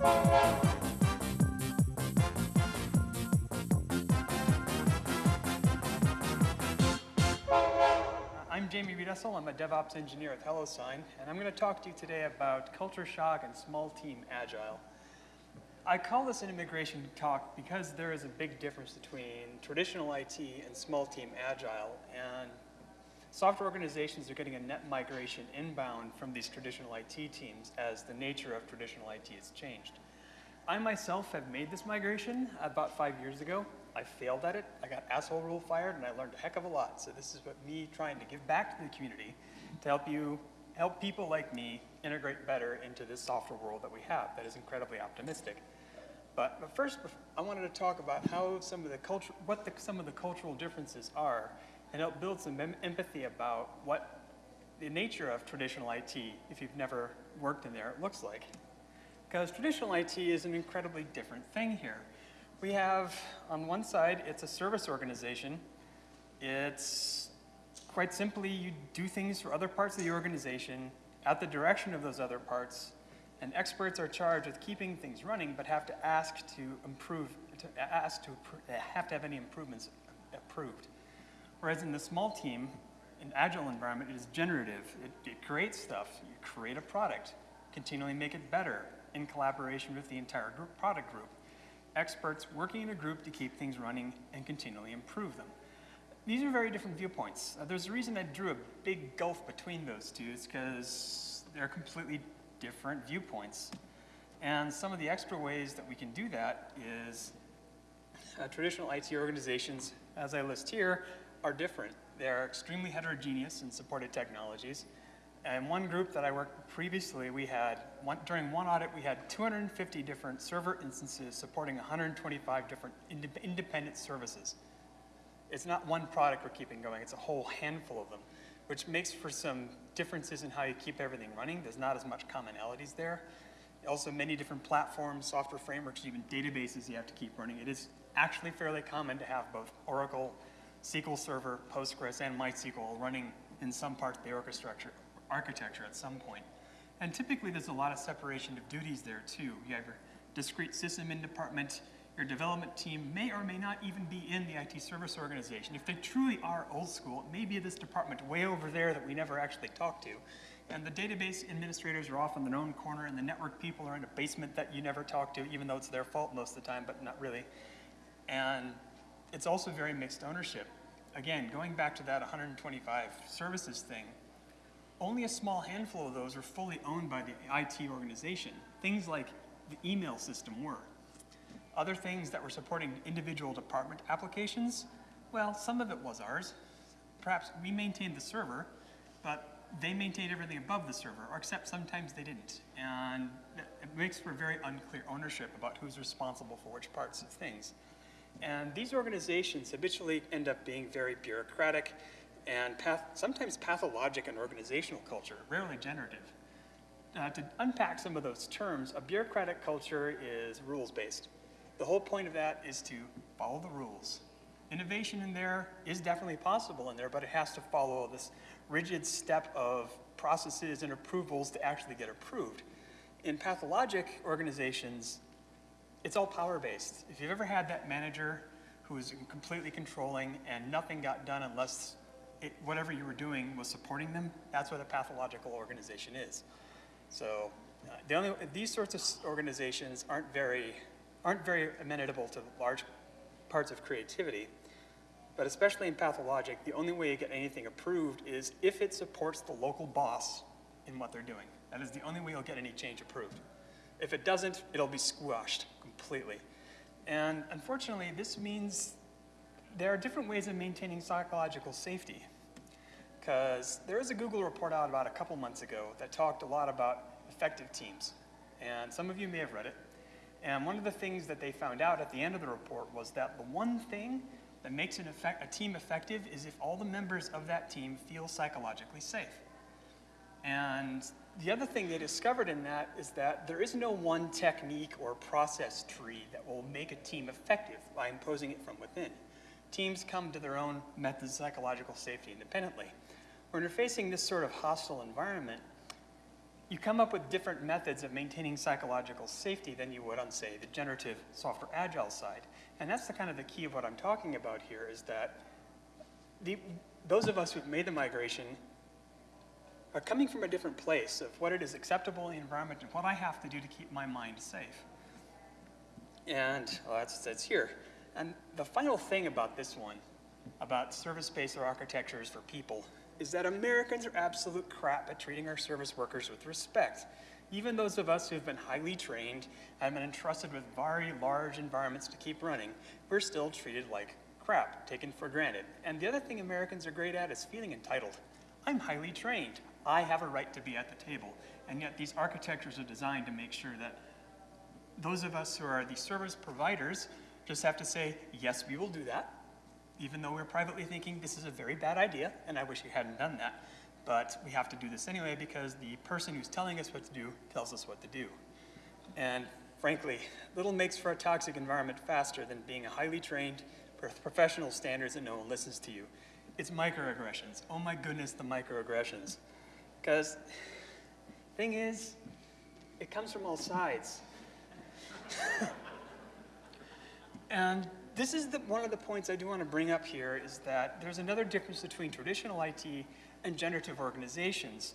Uh, I'm Jamie Riedesel. I'm a DevOps engineer at HelloSign, and I'm going to talk to you today about culture shock and small team agile. I call this an immigration talk because there is a big difference between traditional IT and small team agile, and software organizations are getting a net migration inbound from these traditional IT teams as the nature of traditional IT has changed. I myself have made this migration about five years ago. I failed at it. I got asshole rule fired, and I learned a heck of a lot. So this is what me trying to give back to the community to help you, help people like me integrate better into this software world that we have that is incredibly optimistic. But, but first, I wanted to talk about how some of the culture, what the, some of the cultural differences are, and help build some em empathy about what the nature of traditional IT, if you've never worked in there, looks like. Because traditional IT is an incredibly different thing here. We have, on one side, it's a service organization. It's quite simply, you do things for other parts of the organization at the direction of those other parts, and experts are charged with keeping things running, but have to ask to improve, to ask to have to have any improvements approved. Whereas in the small team, in agile environment, it is generative. It, it creates stuff. You create a product, continually make it better, in collaboration with the entire group, product group. Experts working in a group to keep things running and continually improve them. These are very different viewpoints. Uh, there's a reason I drew a big gulf between those two, It's because they're completely different viewpoints. And some of the extra ways that we can do that is uh, traditional IT organizations, as I list here, are different. They are extremely heterogeneous in supported technologies. And one group that I worked previously, we had, one, during one audit, we had 250 different server instances supporting 125 different ind independent services. It's not one product we're keeping going, it's a whole handful of them, which makes for some differences in how you keep everything running. There's not as much commonalities there. Also, many different platforms, software frameworks, even databases you have to keep running. It is actually fairly common to have both Oracle, SQL Server, Postgres, and MySQL running in some part of the orchestra architecture at some point. And typically there's a lot of separation of duties there too. You have your discrete system in department, your development team may or may not even be in the IT service organization. If they truly are old school, it may be this department way over there that we never actually talk to. And the database administrators are off in their own corner and the network people are in a basement that you never talk to, even though it's their fault most of the time, but not really. And it's also very mixed ownership. Again, going back to that 125 services thing, only a small handful of those are fully owned by the IT organization. Things like the email system were. Other things that were supporting individual department applications, well, some of it was ours. Perhaps we maintained the server, but they maintained everything above the server, or except sometimes they didn't. And it makes for very unclear ownership about who's responsible for which parts of things. And these organizations habitually end up being very bureaucratic and path, sometimes pathologic in organizational culture, rarely generative. Uh, to unpack some of those terms, a bureaucratic culture is rules-based. The whole point of that is to follow the rules. Innovation in there is definitely possible in there, but it has to follow this rigid step of processes and approvals to actually get approved. In pathologic organizations, it's all power-based. If you've ever had that manager who is completely controlling and nothing got done unless it, whatever you were doing was supporting them, that's what a pathological organization is. So uh, the only, these sorts of organizations aren't very, aren't very amenable to large parts of creativity, but especially in pathologic, the only way you get anything approved is if it supports the local boss in what they're doing. That is the only way you'll get any change approved. If it doesn't, it'll be squashed completely. And unfortunately, this means there are different ways of maintaining psychological safety. Because there is a Google report out about a couple months ago that talked a lot about effective teams. And some of you may have read it. And one of the things that they found out at the end of the report was that the one thing that makes effect, a team effective is if all the members of that team feel psychologically safe. And the other thing they discovered in that is that there is no one technique or process tree that will make a team effective by imposing it from within teams come to their own methods of psychological safety independently. When you're facing this sort of hostile environment, you come up with different methods of maintaining psychological safety than you would on, say, the generative software agile side. And that's the kind of the key of what I'm talking about here is that the, those of us who've made the migration are coming from a different place of what it is acceptable in the environment and what I have to do to keep my mind safe. And well, that's, that's here. And the final thing about this one, about service-based architectures for people, is that Americans are absolute crap at treating our service workers with respect. Even those of us who have been highly trained and been entrusted with very large environments to keep running, we're still treated like crap, taken for granted. And the other thing Americans are great at is feeling entitled. I'm highly trained. I have a right to be at the table. And yet these architectures are designed to make sure that those of us who are the service providers just have to say, yes, we will do that, even though we're privately thinking this is a very bad idea, and I wish we hadn't done that. But we have to do this anyway because the person who's telling us what to do tells us what to do. And frankly, little makes for a toxic environment faster than being a highly trained professional standards and no one listens to you. It's microaggressions. Oh my goodness, the microaggressions. Because thing is, it comes from all sides. and this is the, one of the points I do want to bring up here is that there's another difference between traditional IT and generative organizations.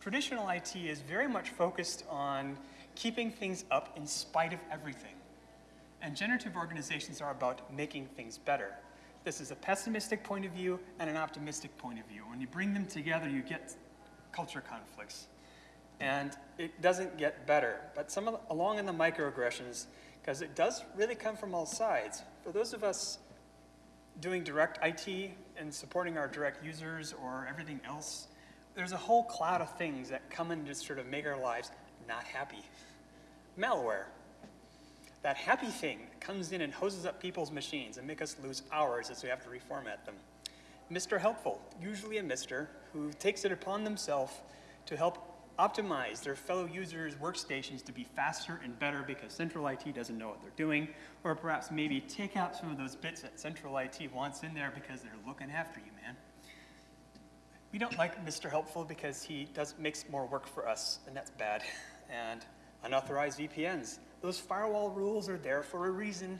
Traditional IT is very much focused on keeping things up in spite of everything. And generative organizations are about making things better. This is a pessimistic point of view and an optimistic point of view. When you bring them together, you get culture conflicts. And it doesn't get better. But some along in the microaggressions, because it does really come from all sides. For those of us doing direct IT and supporting our direct users or everything else, there's a whole cloud of things that come in to sort of make our lives not happy. Malware, that happy thing comes in and hoses up people's machines and make us lose hours as we have to reformat them. Mr. Helpful, usually a Mr. who takes it upon themselves to help optimize their fellow users' workstations to be faster and better because Central IT doesn't know what they're doing, or perhaps maybe take out some of those bits that Central IT wants in there because they're looking after you, man. We don't like Mr. Helpful because he does makes more work for us, and that's bad. And unauthorized VPNs. Those firewall rules are there for a reason.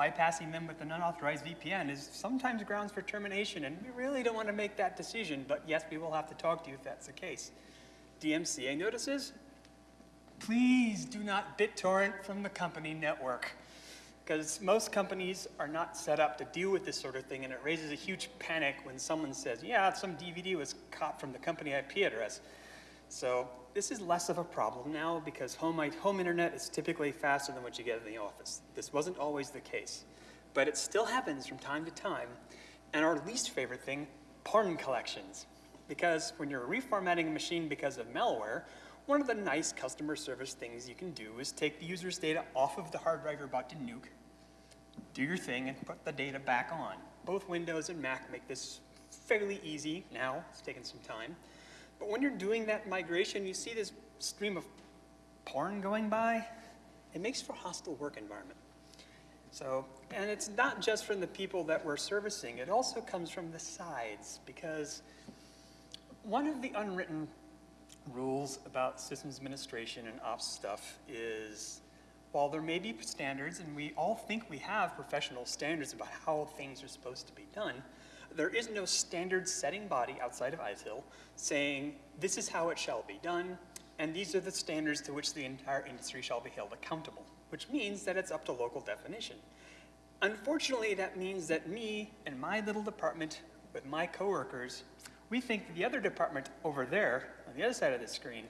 Bypassing them with an unauthorized VPN is sometimes grounds for termination, and we really don't want to make that decision, but yes, we will have to talk to you if that's the case. DMCA notices, please do not BitTorrent from the company network. Because most companies are not set up to deal with this sort of thing, and it raises a huge panic when someone says, yeah, some DVD was caught from the company IP address. So this is less of a problem now because home, home internet is typically faster than what you get in the office. This wasn't always the case. But it still happens from time to time. And our least favorite thing, porn collections. Because when you're reformatting a machine because of malware, one of the nice customer service things you can do is take the user's data off of the hard drive you're about to nuke, do your thing, and put the data back on. Both Windows and Mac make this fairly easy now. It's taken some time. But when you're doing that migration, you see this stream of porn going by. It makes for a hostile work environment. So, and it's not just from the people that we're servicing, it also comes from the sides because one of the unwritten rules about systems administration and ops stuff is while there may be standards, and we all think we have professional standards about how things are supposed to be done, there is no standard setting body outside of ITIL saying this is how it shall be done, and these are the standards to which the entire industry shall be held accountable, which means that it's up to local definition. Unfortunately, that means that me and my little department with my coworkers we think that the other department over there, on the other side of the screen,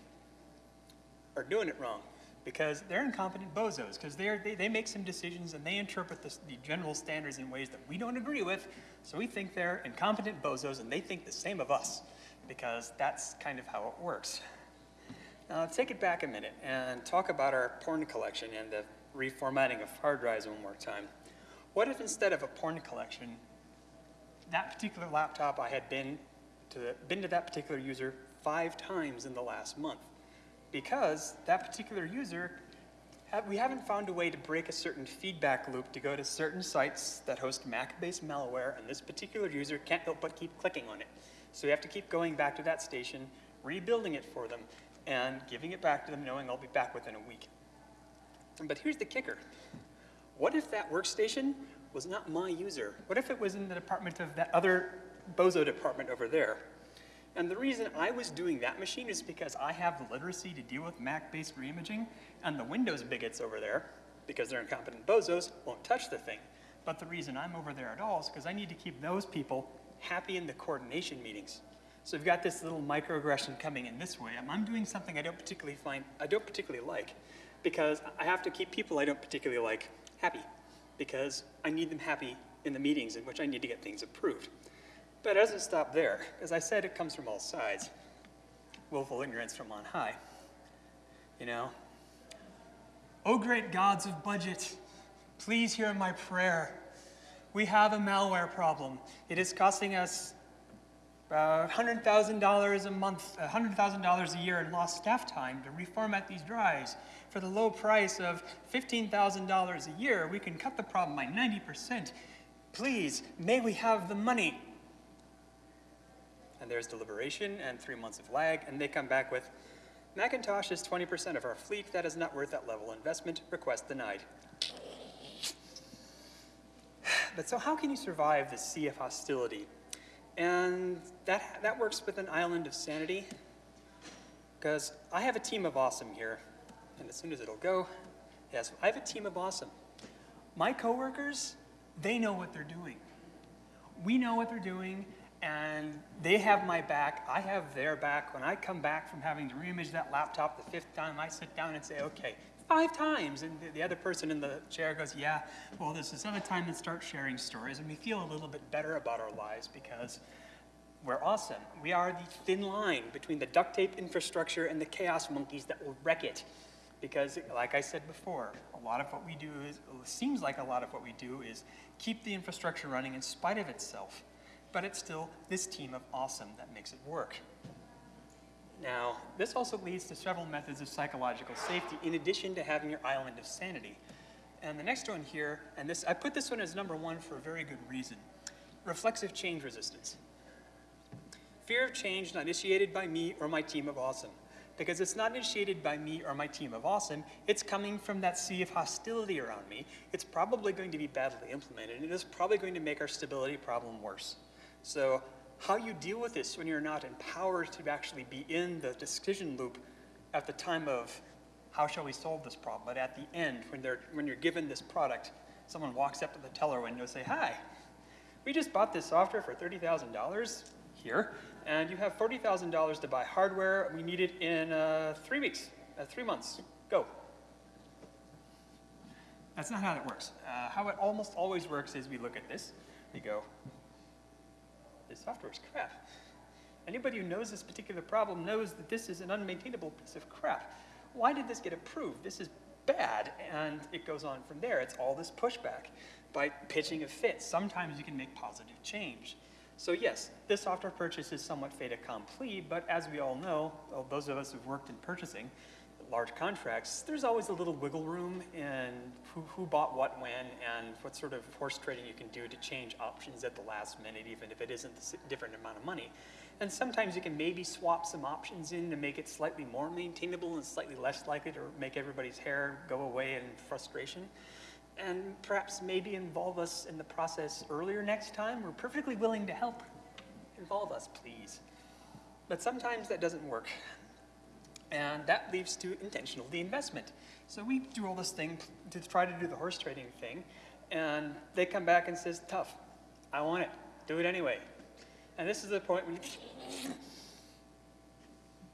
are doing it wrong because they're incompetent bozos, because they, they make some decisions and they interpret the general standards in ways that we don't agree with, so we think they're incompetent bozos and they think the same of us, because that's kind of how it works. Now, take it back a minute and talk about our porn collection and the reformatting of hard drives one more time. What if instead of a porn collection, that particular laptop I had been to, been to that particular user five times in the last month because that particular user, we haven't found a way to break a certain feedback loop to go to certain sites that host Mac-based malware, and this particular user can't help but keep clicking on it. So we have to keep going back to that station, rebuilding it for them, and giving it back to them knowing I'll be back within a week. But here's the kicker. What if that workstation was not my user? What if it was in the department of that other bozo department over there? And the reason I was doing that machine is because I have the literacy to deal with Mac-based reimaging, and the Windows bigots over there, because they're incompetent bozos, won't touch the thing. But the reason I'm over there at all is because I need to keep those people happy in the coordination meetings. So we've got this little microaggression coming in this way. I'm doing something I don't particularly find, I don't particularly like, because I have to keep people I don't particularly like happy, because I need them happy in the meetings in which I need to get things approved. But it doesn't stop there. As I said, it comes from all sides. Willful ignorance from on high. You know? Oh, great gods of budget, please hear my prayer. We have a malware problem. It is costing us about $100,000 a month, uh, $100,000 a year in lost staff time to reformat these drives. For the low price of $15,000 a year, we can cut the problem by 90%. Please, may we have the money? There's deliberation and three months of lag, and they come back with, Macintosh is 20% of our fleet. That is not worth that level investment. Request denied. But so how can you survive this sea of hostility? And that, that works with an island of sanity, because I have a team of awesome here. And as soon as it'll go, yes, I have a team of awesome. My coworkers, they know what they're doing. We know what they're doing, and they have my back. I have their back. When I come back from having to reimage that laptop the fifth time, I sit down and say, okay, five times. And the, the other person in the chair goes, yeah, well, this is another time to start sharing stories. And we feel a little bit better about our lives because we're awesome. We are the thin line between the duct tape infrastructure and the chaos monkeys that will wreck it. Because, like I said before, a lot of what we do is, seems like a lot of what we do is keep the infrastructure running in spite of itself. But it's still this team of awesome that makes it work. Now, this also leads to several methods of psychological safety in addition to having your island of sanity. And the next one here, and this, I put this one as number one for a very good reason. Reflexive change resistance. Fear of change not initiated by me or my team of awesome. Because it's not initiated by me or my team of awesome, it's coming from that sea of hostility around me. It's probably going to be badly implemented, and it is probably going to make our stability problem worse. So how you deal with this when you're not empowered to actually be in the decision loop at the time of how shall we solve this problem, but at the end, when, they're, when you're given this product, someone walks up to the teller window and say, hi, we just bought this software for $30,000 here, and you have $40,000 to buy hardware. We need it in uh, three weeks, uh, three months. Go. That's not how it works. Uh, how it almost always works is we look at this, we go, this software is crap. Anybody who knows this particular problem knows that this is an unmaintainable piece of crap. Why did this get approved? This is bad. And it goes on from there. It's all this pushback. By pitching a fit, sometimes you can make positive change. So yes, this software purchase is somewhat fait accompli, but as we all know, well, those of us who've worked in purchasing, large contracts, there's always a little wiggle room in who, who bought what when and what sort of horse trading you can do to change options at the last minute, even if it isn't a different amount of money. And sometimes you can maybe swap some options in to make it slightly more maintainable and slightly less likely to make everybody's hair go away in frustration. And perhaps maybe involve us in the process earlier next time. We're perfectly willing to help. Involve us, please. But sometimes that doesn't work. And that leads to intentional deinvestment. So we do all this thing to try to do the horse trading thing, and they come back and says, tough, I want it, do it anyway. And this is the point when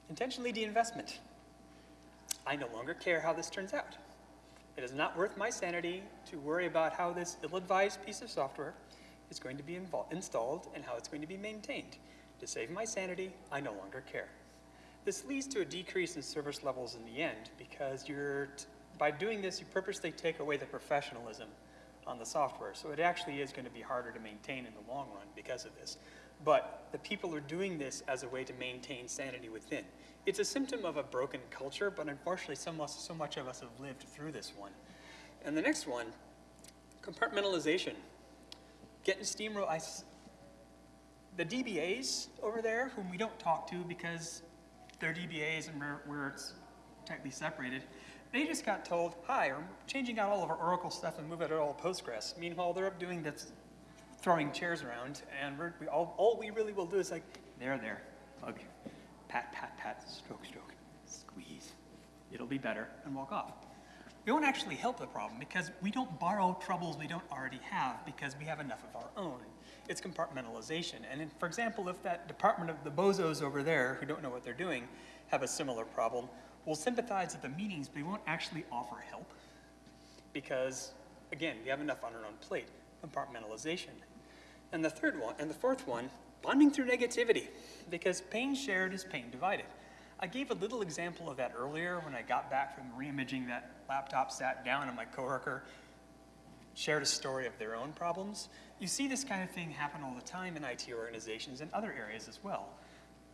intentionally deinvestment. I no longer care how this turns out. It is not worth my sanity to worry about how this ill-advised piece of software is going to be installed and how it's going to be maintained. To save my sanity, I no longer care. This leads to a decrease in service levels in the end because you're, by doing this, you purposely take away the professionalism on the software. So it actually is going to be harder to maintain in the long run because of this. But the people are doing this as a way to maintain sanity within. It's a symptom of a broken culture, but unfortunately so much, so much of us have lived through this one. And the next one, compartmentalization. Getting steamroll, the DBAs over there, whom we don't talk to because their DBAs and where, it's tightly separated. They just got told, hi, we're changing out all of our Oracle stuff and moving it all to Postgres. Meanwhile, they're up doing this, throwing chairs around, and we, all, all we really will do is like, there, there, hug, pat, pat, pat, stroke, stroke, squeeze. It'll be better, and walk off. We won't actually help the problem because we don't borrow troubles we don't already have because we have enough of our own. It's compartmentalization. And in, for example, if that department of the bozos over there who don't know what they're doing have a similar problem, we'll sympathize at the meetings, but we won't actually offer help because, again, we have enough on our own plate. Compartmentalization. And the third one, and the fourth one, bonding through negativity because pain shared is pain divided. I gave a little example of that earlier when I got back from reimaging that laptop, sat down, and my coworker shared a story of their own problems. You see this kind of thing happen all the time in IT organizations and other areas as well.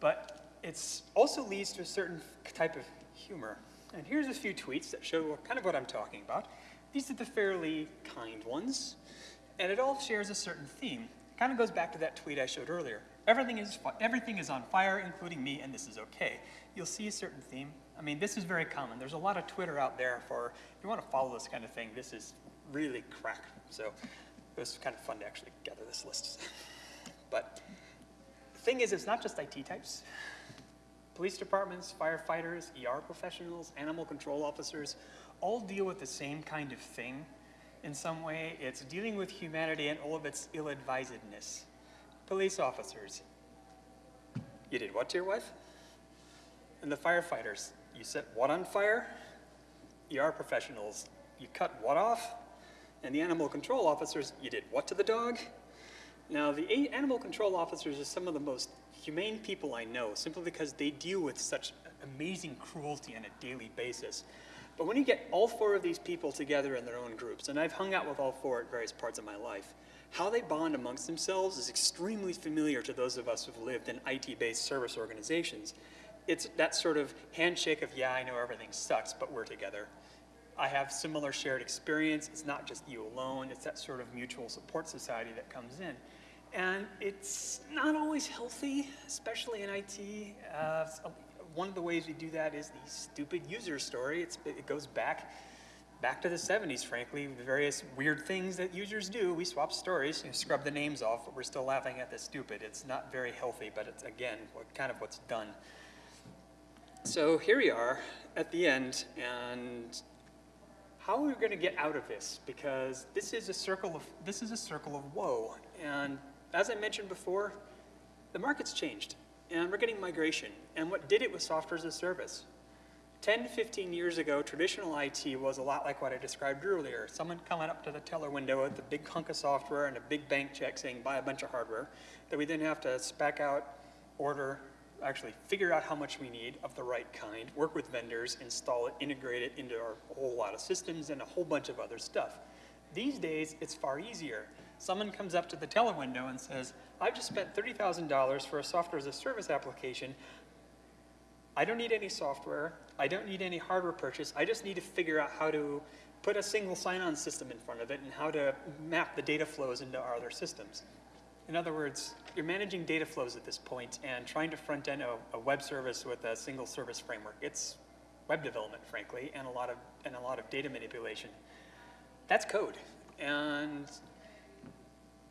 But it also leads to a certain type of humor. And here's a few tweets that show kind of what I'm talking about. These are the fairly kind ones, and it all shares a certain theme. It kind of goes back to that tweet I showed earlier. Everything is, everything is on fire, including me, and this is okay. You'll see a certain theme. I mean, this is very common. There's a lot of Twitter out there for, if you want to follow this kind of thing, this is really crack. So it was kind of fun to actually gather this list. but the thing is, it's not just IT types. Police departments, firefighters, ER professionals, animal control officers, all deal with the same kind of thing in some way. It's dealing with humanity and all of its ill-advisedness. Police officers, you did what to your wife? And the firefighters, you set what on fire? ER professionals, you cut what off? And the animal control officers, you did what to the dog? Now, the animal control officers are some of the most humane people I know, simply because they deal with such amazing cruelty on a daily basis. But when you get all four of these people together in their own groups, and I've hung out with all four at various parts of my life, how they bond amongst themselves is extremely familiar to those of us who've lived in IT-based service organizations. It's that sort of handshake of, yeah, I know everything sucks, but we're together. I have similar shared experience. It's not just you alone. It's that sort of mutual support society that comes in. And it's not always healthy, especially in IT. Uh, one of the ways we do that is the stupid user story. It's, it goes back back to the 70s, frankly, the various weird things that users do. We swap stories, you scrub the names off, but we're still laughing at the stupid. It's not very healthy, but it's, again, kind of what's done. So here we are at the end, and how are we going to get out of this? Because this is a circle of this is a circle of woe. And as I mentioned before, the market's changed, and we're getting migration. And what did it was software as a service. 10 to 15 years ago, traditional IT was a lot like what I described earlier. Someone coming up to the teller window with a big hunk of software and a big bank check saying buy a bunch of hardware that we then have to spec out, order, actually figure out how much we need of the right kind, work with vendors, install it, integrate it into our whole lot of systems and a whole bunch of other stuff. These days, it's far easier. Someone comes up to the teller window and says, I've just spent $30,000 for a software as a service application. I don't need any software. I don't need any hardware purchase. I just need to figure out how to put a single sign-on system in front of it and how to map the data flows into our other systems. In other words, you're managing data flows at this point and trying to front end a, a, web service with a single service framework. It's web development, frankly, and a lot of and a lot of data manipulation. That's code, and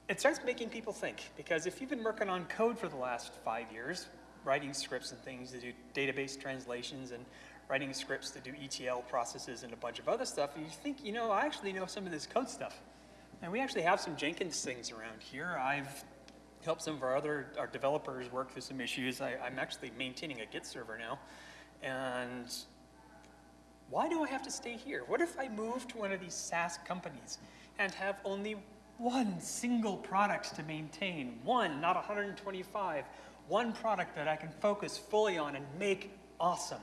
it starts making people think because if you've been working on code for the last five years, writing scripts and things to do database translations and writing scripts to do ETL processes and a bunch of other stuff, you think, you know, I actually know some of this code stuff. And we actually have some Jenkins things around here. I've helped some of our other our developers work through some issues. I, I'm actually maintaining a Git server now. And why do I have to stay here? What if I move to one of these SaaS companies and have only one single product to maintain? One, not 125 one product that I can focus fully on and make awesome.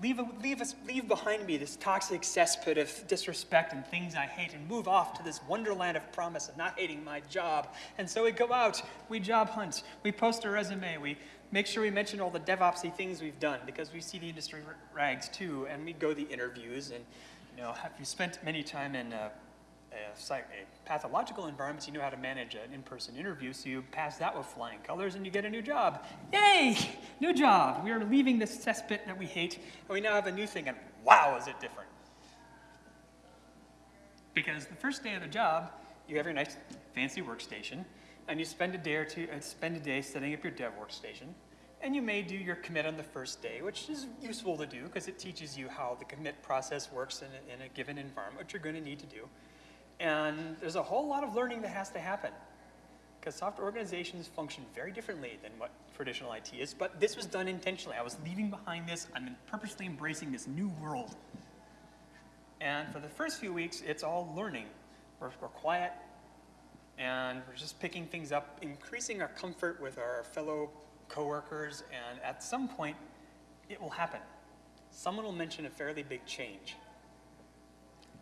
Leave, leave, us, leave behind me this toxic cesspit of disrespect and things I hate and move off to this wonderland of promise of not hating my job. And so we go out, we job hunt, we post a resume, we make sure we mention all the DevOpsy things we've done because we see the industry rags too, and we go the interviews and you know, have you spent many time in uh, a, a pathological environment, so you know how to manage an in-person interview, so you pass that with flying colors and you get a new job. Yay! New job! We are leaving this cesspit that we hate, and we now have a new thing, and wow, is it different. Because the first day of the job, you have your nice fancy workstation, and you spend a day or two, uh, spend a day setting up your dev workstation, and you may do your commit on the first day, which is useful to do because it teaches you how the commit process works in a, in a given environment, which you're going to need to do. And there's a whole lot of learning that has to happen because software organizations function very differently than what traditional IT is, but this was done intentionally. I was leaving behind this, I'm purposely embracing this new world. And for the first few weeks, it's all learning. We're, we're quiet, and we're just picking things up, increasing our comfort with our fellow coworkers, and at some point, it will happen. Someone will mention a fairly big change.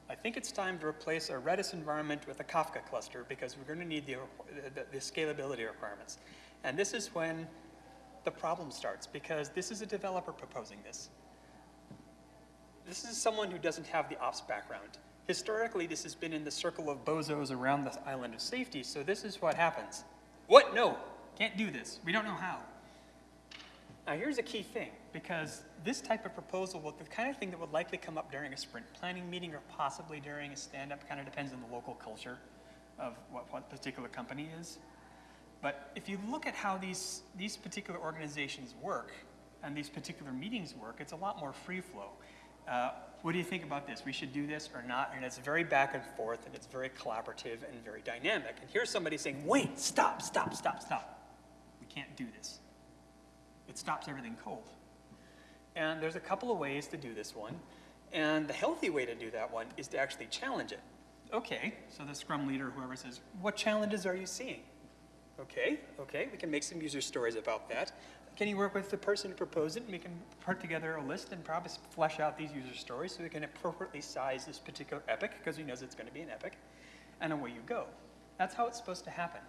I think it's time to replace our Redis environment with a Kafka cluster because we're going to need the, the, the, scalability requirements. And this is when the problem starts because this is a developer proposing this. This is someone who doesn't have the ops background. Historically, this has been in the circle of bozos around the island of safety, so this is what happens. What? No, can't do this. We don't know how. Now here's a key thing, because this type of proposal will the kind of thing that would likely come up during a sprint planning meeting or possibly during a stand-up, kind of depends on the local culture of what, what particular company is. But if you look at how these, these particular organizations work and these particular meetings work, it's a lot more free flow. Uh, what do you think about this? We should do this or not? And it's very back and forth and it's very collaborative and very dynamic. And here's somebody saying, wait, stop, stop, stop, stop. We can't do this it stops everything cold. And there's a couple of ways to do this one. And the healthy way to do that one is to actually challenge it. Okay, so the scrum leader, whoever says, what challenges are you seeing? Okay, okay, we can make some user stories about that. Can you work with the person who proposed it and we can put together a list and probably flesh out these user stories so we can appropriately size this particular epic because we knows it's going to be an epic, and away you go. That's how it's supposed to happen.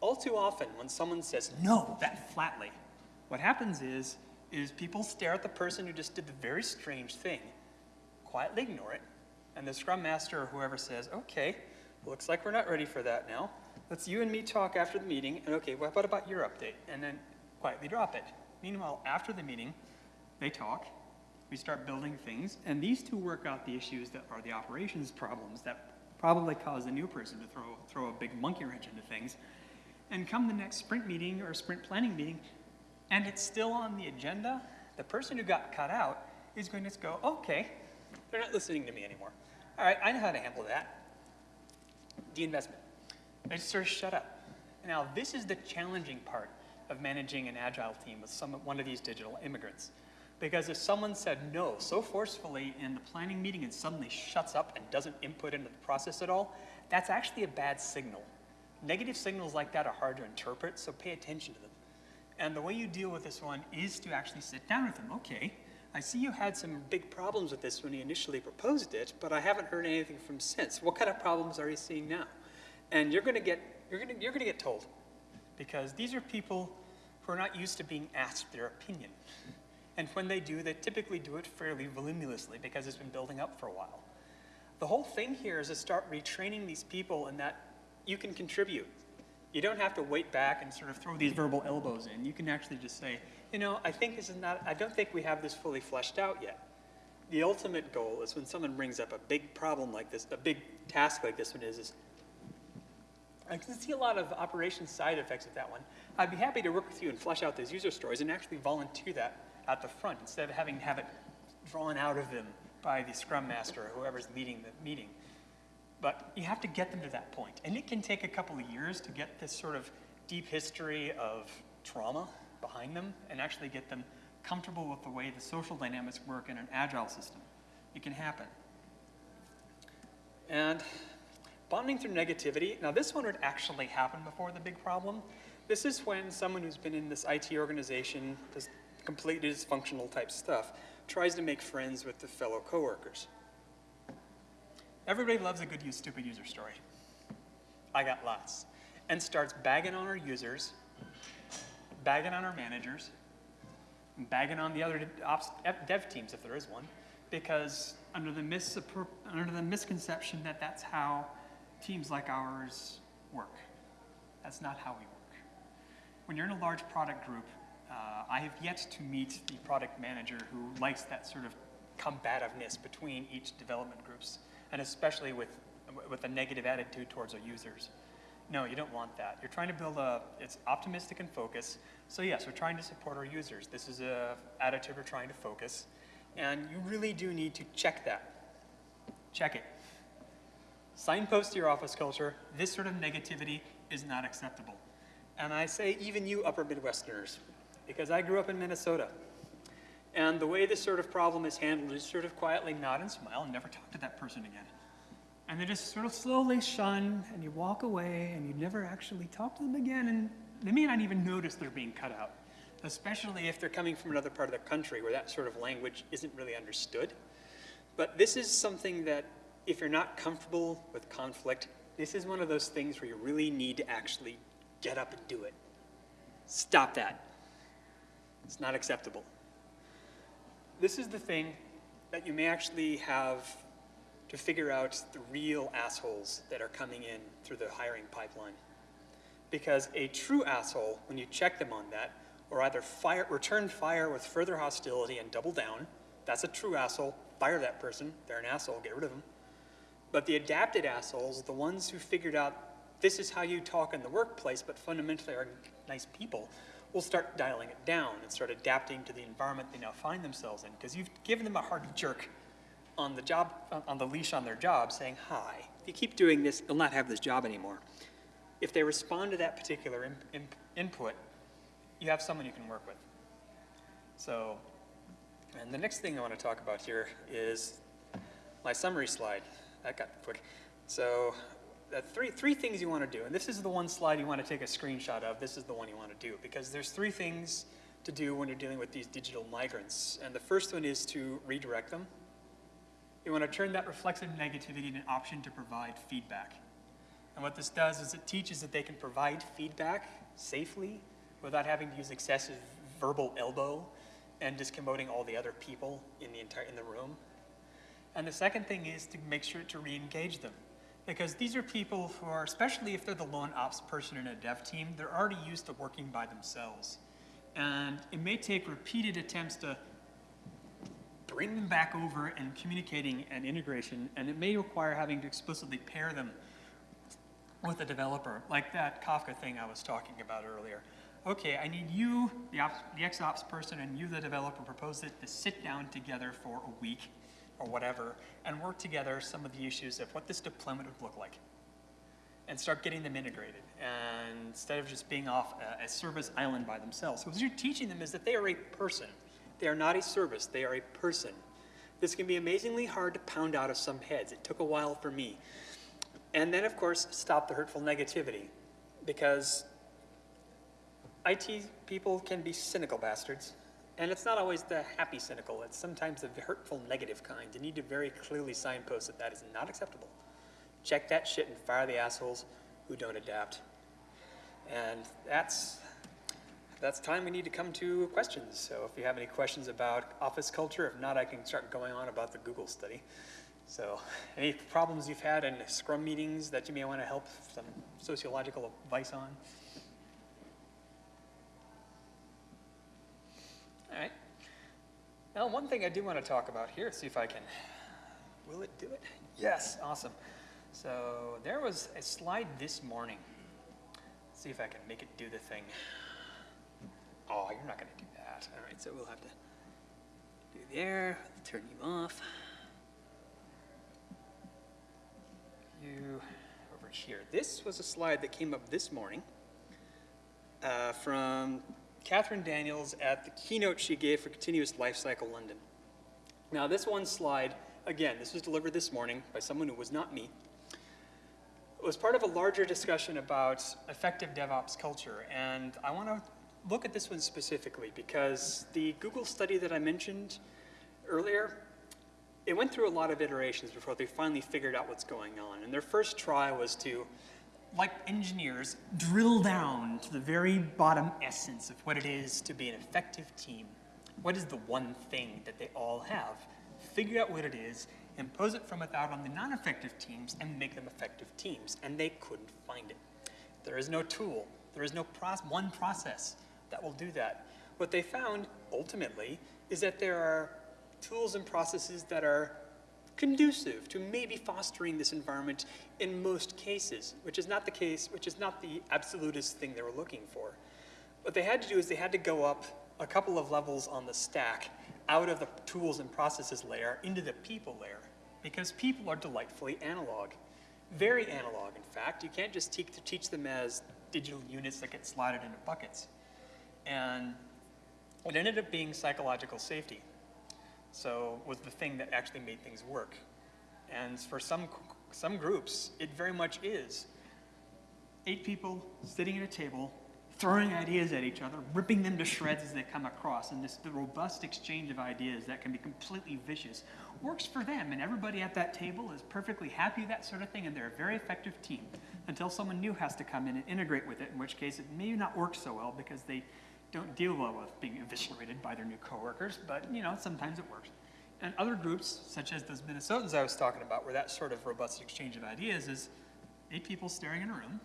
All too often, when someone says no that flatly, what happens is, is people stare at the person who just did the very strange thing, quietly ignore it, and the scrum master or whoever says, okay, looks like we're not ready for that now. Let's you and me talk after the meeting, and okay, what about your update? And then quietly drop it. Meanwhile, after the meeting, they talk, we start building things, and these two work out the issues that are the operations problems that probably cause the new person to throw, throw a big monkey wrench into things, and come the next sprint meeting or sprint planning meeting, and it's still on the agenda, the person who got cut out is going to go, okay, they're not listening to me anymore. All right, I know how to handle that. De-investment. They just sort of shut up. Now, this is the challenging part of managing an agile team with some, one of these digital immigrants. Because if someone said no so forcefully in the planning meeting and suddenly shuts up and doesn't input into the process at all, that's actually a bad signal. Negative signals like that are hard to interpret, so pay attention to them. And the way you deal with this one is to actually sit down with them. Okay, I see you had some big problems with this when you initially proposed it, but I haven't heard anything from since. What kind of problems are you seeing now? And you're to get you're to you're to get told, because these are people who are not used to being asked their opinion. And when they do, they typically do it fairly voluminously because it's been building up for a while. The whole thing here is to start retraining these people in that you can contribute. You don't have to wait back and sort of throw these verbal elbows in. You can actually just say, you know, I think this is not, I don't think we have this fully fleshed out yet. The ultimate goal is when someone brings up a big problem like this, a big task like this one is, is I can see a lot of operation side effects of that one. I'd be happy to work with you and flesh out those user stories and actually volunteer that at the front instead of having to have it drawn out of them by the scrum master or whoever's leading the meeting. But you have to get them to that point. And it can take a couple of years to get this sort of deep history of trauma behind them and actually get them comfortable with the way the social dynamics work in an agile system. It can happen. And bonding through negativity. Now this one would actually happen before the big problem. This is when someone who's been in this IT organization, this completely dysfunctional type stuff, tries to make friends with the fellow coworkers. Everybody loves a good, stupid user story. I got lots. And starts bagging on our users, bagging on our managers, bagging on the other ops, dev teams if there is one, because under the, under the misconception that that's how teams like ours work. That's not how we work. When you're in a large product group, uh, I have yet to meet the product manager who likes that sort of combativeness between each development groups, and especially with, with a negative attitude towards our users. No, you don't want that. You're trying to build a, it's optimistic and focus. So yes, we're trying to support our users. This is a attitude we're trying to focus. And you really do need to check that. Check it. Signpost your office culture, this sort of negativity is not acceptable. And I say even you upper Midwesterners, because I grew up in Minnesota. And the way this sort of problem is handled is sort of quietly nod and smile and never talk to that person again. And they just sort of slowly shun, and you walk away, and you never actually talk to them again, and they may not even notice they're being cut out, especially if they're coming from another part of the country where that sort of language isn't really understood. But this is something that, if you're not comfortable with conflict, this is one of those things where you really need to actually get up and do it. Stop that. It's not acceptable. This is the thing that you may actually have to figure out the real assholes that are coming in through the hiring pipeline. Because a true asshole, when you check them on that, or either fire, return fire with further hostility and double down, that's a true asshole, fire that person, they're an asshole, get rid of them. But the adapted assholes, the ones who figured out this is how you talk in the workplace, but fundamentally are nice people, will start dialing it down and start adapting to the environment they now find themselves in. Because you've given them a hard jerk on the job, on the leash on their job, saying, "Hi, if you keep doing this, you'll not have this job anymore." If they respond to that particular in, in, input, you have someone you can work with. So, and the next thing I want to talk about here is my summary slide. That got quick. So uh, three, three things you want to do. And this is the one slide you want to take a screenshot of. This is the one you want to do because there's three things to do when you're dealing with these digital migrants. And the first one is to redirect them. You want to turn that reflexive negativity into an option to provide feedback. And what this does is it teaches that they can provide feedback safely without having to use excessive verbal elbow and discommoding all the other people in the entire in the room. And the second thing is to make sure to re-engage them. Because these are people who are, especially if they're the lone ops person in a dev team, they're already used to working by themselves. And it may take repeated attempts to bring them back over and communicating and integration, and it may require having to explicitly pair them with a developer, like that Kafka thing I was talking about earlier. Okay, I need you, the, ops, the XOps person, and you, the developer, propose it to sit down together for a week or whatever, and work together some of the issues of what this deployment would look like. And start getting them integrated, and instead of just being off a, a service island by themselves. So what you're teaching them is that they are a person. They are not a service, they are a person. This can be amazingly hard to pound out of some heads. It took a while for me. And then, of course, stop the hurtful negativity, because IT people can be cynical bastards. And it's not always the happy cynical, it's sometimes the hurtful negative kind. You need to very clearly signpost that that is not acceptable. Check that shit and fire the assholes who don't adapt. And that's, that's time we need to come to questions. So if you have any questions about office culture, if not, I can start going on about the Google study. So any problems you've had in Scrum meetings that you may want to help some sociological advice on? All right. Now, one thing I do want to talk about here, see if I can, will it do it? Yes, awesome. So there was a slide this morning. Let's see if I can make it do the thing. Oh, you're not going to do that. All right, so we'll have to do there, turn you off. You over here. This was a slide that came up this morning uh, from Katherine Daniels at the keynote she gave for Continuous Lifecycle London. Now, this one slide, again, this was delivered this morning by someone who was not me. It was part of a larger discussion about effective DevOps culture, and I want to look at this one specifically because the Google study that I mentioned earlier, it went through a lot of iterations before they finally figured out what's going on. And their first try was to like engineers, drill down to the very bottom essence of what it is to be an effective team. What is the one thing that they all have? figure out what it is, impose it from without on the non-effective teams, and make them effective teams. And they couldn't find it. There is no tool. There is no one process that will do that. What they found, ultimately, is that there are tools and processes that are conducive to maybe fostering this environment in most cases, which is not the case, which is not the absolutist thing they were looking for. What they had to do is they had to go up a couple of levels on the stack out of the tools and processes layer into the people layer because people are delightfully analog. Very analog, in fact. You can't just teach them as digital units that get slotted into buckets. And it ended up being psychological safety. So was the thing that actually made things work. And for some, some groups, it very much is. Eight people sitting at a table, throwing ideas at each other, ripping them to shreds as they come across, and this the robust exchange of ideas that can be completely vicious works for them, and everybody at that table is perfectly happy with that sort of thing, and they're a very effective team until someone new has to come in and integrate with it, in which case it may not work so well because they don't deal well with being eviscerated by their new coworkers, but you know, sometimes it works. And other groups, such as those Minnesotans I was talking about, where that sort of robust exchange of ideas is eight people staring in a room.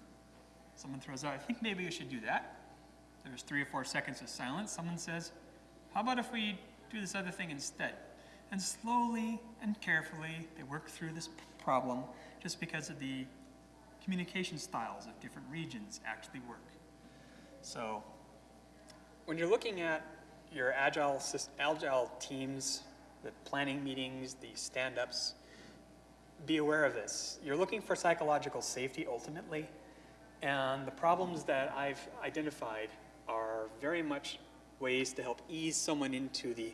Someone throws out, I think maybe we should do that. There's three or four seconds of silence. Someone says, How about if we do this other thing instead? And slowly and carefully, they work through this problem just because of the communication styles of different regions actually work. So when you're looking at your agile, agile teams, the planning meetings, the stand-ups, be aware of this. You're looking for psychological safety ultimately, and the problems that I've identified are very much ways to help ease someone into the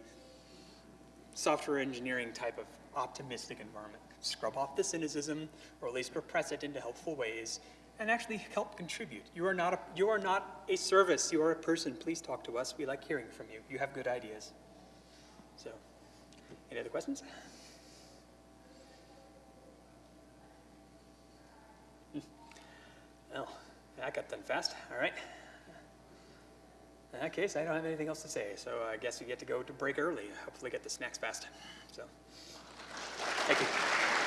software engineering type of optimistic environment. Scrub off the cynicism, or at least repress it into helpful ways, and actually help contribute. You are not a, you are not a service, you are a person. Please talk to us. We like hearing from you. You have good ideas. So, any other questions? Hmm. Well, that got done fast. All right. In that case, I don't have anything else to say, so I guess we get to go to break early. Hopefully get the snacks fast. So, thank you.